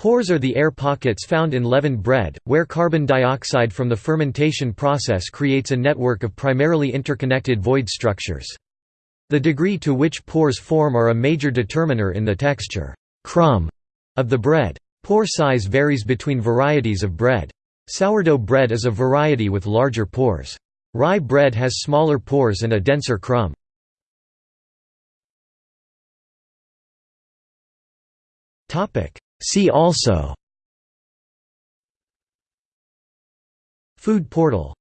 Pores are the air pockets found in leavened bread, where carbon dioxide from the fermentation process creates a network of primarily interconnected void structures. The degree to which pores form are a major determiner in the texture crumb of the bread. Pore size varies between varieties of bread. Sourdough bread is a variety with larger pores. Rye bread has smaller pores and a denser crumb. See also. Food portal